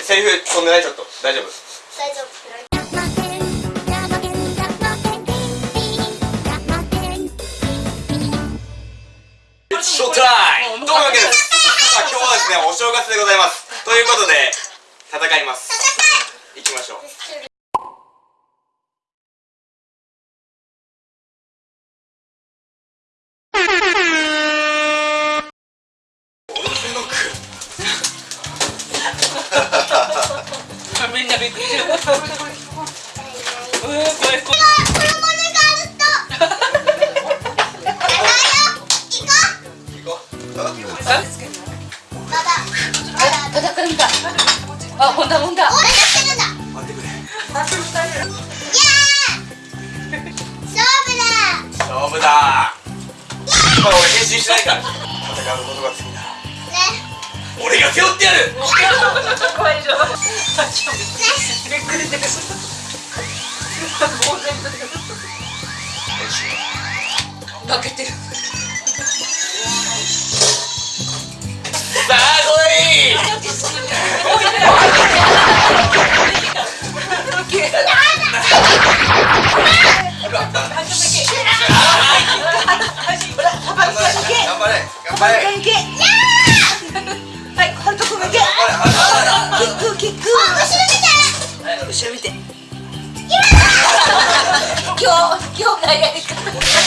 セリフ飛んでない？ちょっと。大丈夫？大丈夫。ショータイ。ムというわけですさあ今日はですねお正月でございます。ということで戦います。行きましょうびっくりしてるうわ怖い怖い。怖いあ叩かれたあほんだほんだ待ってくれ勝負だ今俺変身しないから戦う。ことが俺が背負ってやる。怖いでしょびっくりしてる負けてるさあ来い頑張れ。頑張れ今日今日がやり方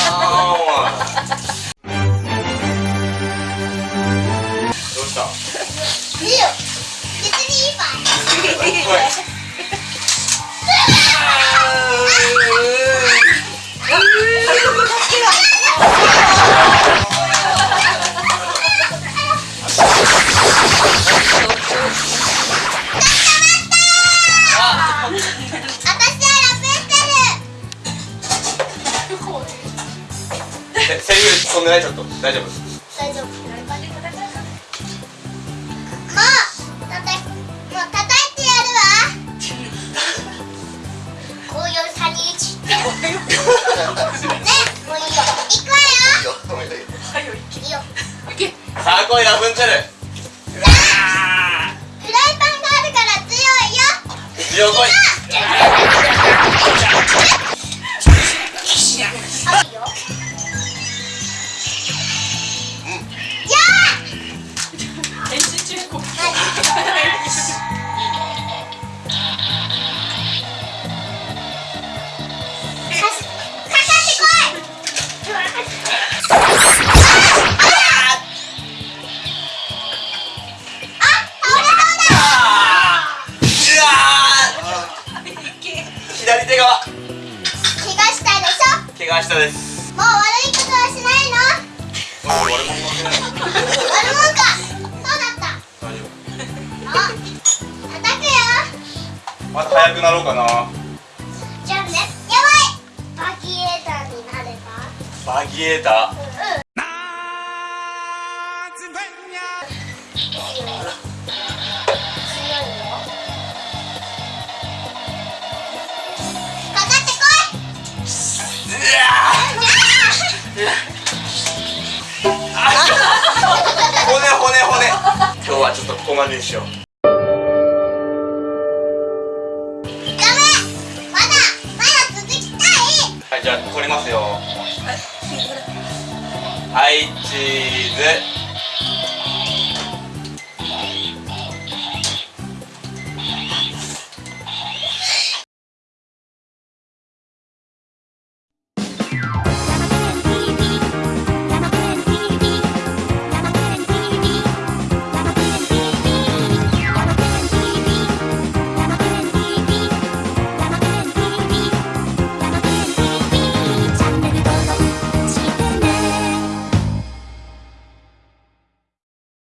飛んでないちょっと。大丈夫。大丈夫。もうたたもう叩いてやるわ。こういう三人一ねもういいよ。行くわよ。いいよ。さあ来いラプンツェルフライパンがあるから強いよ。強来い手側怪我したでし怪我したです。ょもう悪いことはしないの？も負けない。悪もんかそうだった。大丈あ叩くよ。夫また速くなろうかな。じゃあねやばい。バギエーターになれば？バギエー。タうんうん骨骨骨。今日はちょっとここまでにしよう。ダメまだまだ続きたい。はいじゃあ撮りますよ。はいチーズ。